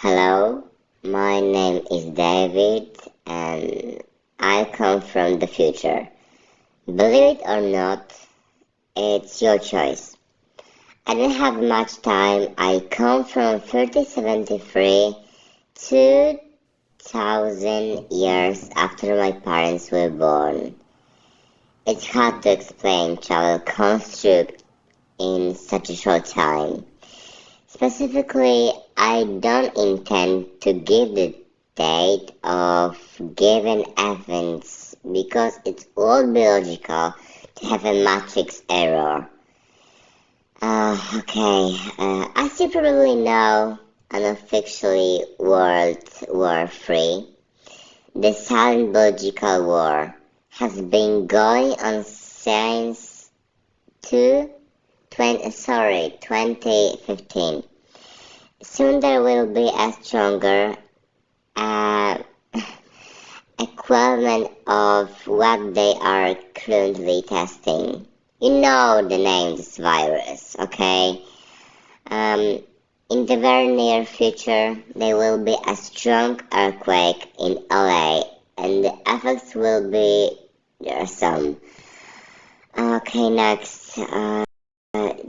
Hello, my name is David and I come from the future. Believe it or not, it's your choice. I don't have much time. I come from 3073 2000 years after my parents were born. It's hard to explain travel construct in such a short time. Specifically, I don't intend to give the date of given events because it's all biological to have a matrix error. Uh, okay, uh, as you probably know, unofficially World War III, the silent biological war, has been going on since two 20, sorry, 2015. Soon there will be a stronger uh, equivalent of what they are currently testing. You know the name this virus, okay? Um, in the very near future, there will be a strong earthquake in LA, and the effects will be there some. Okay, next. Uh,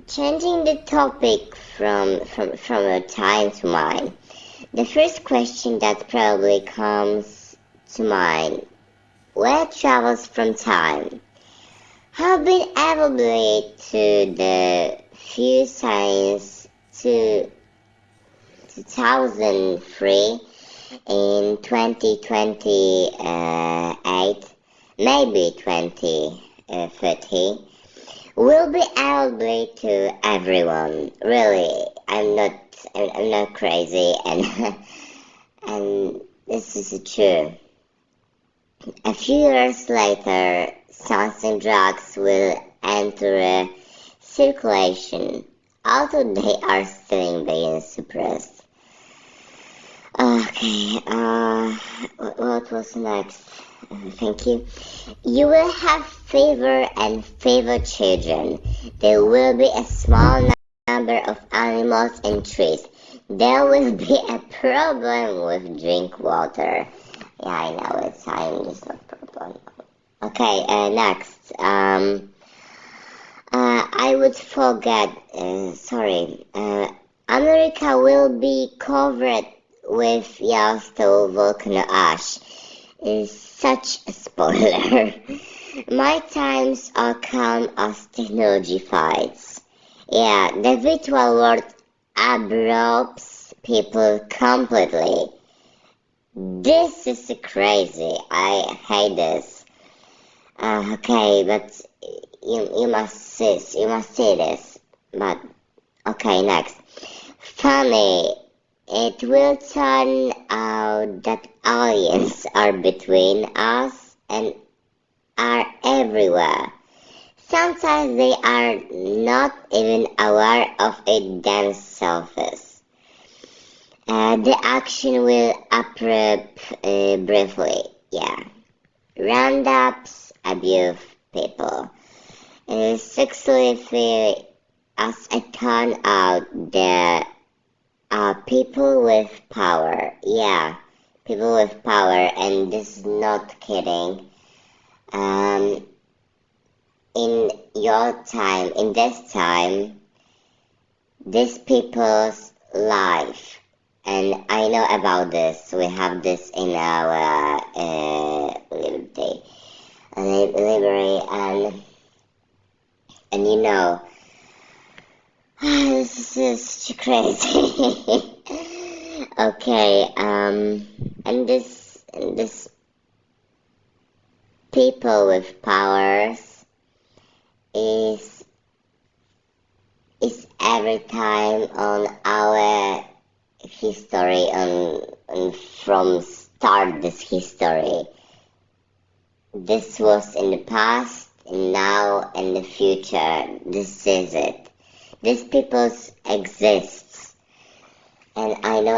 changing the topic from, from, from a time to mine, the first question that probably comes to mind, where travels from time? Have been able to the few science to 2003 in 2028, uh, maybe 2030 will be able to everyone. Really, I'm not, I'm not crazy, and and this is true. A few years later, something drugs will enter circulation, although they are still being suppressed. Okay, uh, what was next? Thank you. You will have favor and favor children. There will be a small number of animals and trees. There will be a problem with drink water. Yeah, I know it's I'm just a problem. Okay, uh, next. Um, uh, I would forget. Uh, sorry. Uh, America will be covered with Yellowstone volcano ash. Is such a spoiler. My times are calm as technology fights. Yeah, the virtual world absorbs people completely. This is crazy. I hate this. Uh, okay, but you you must see you must see this. But okay, next. Funny it will turn out that aliens are between us and are everywhere. Sometimes they are not even aware of it themselves. Uh, the action will appear uh, briefly, yeah. Roundups abuse people. Uh, sexually, as it turns out, the people with power. Yeah, people with power, and this is not kidding. Um, in your time, in this time, these people's life, and I know about this. We have this in our uh, liberty, library, and and you know this is crazy. Okay, um, and this, and this people with powers is is every time on our history on, on from start this history. This was in the past, now, in the future. This is it these people exist and I know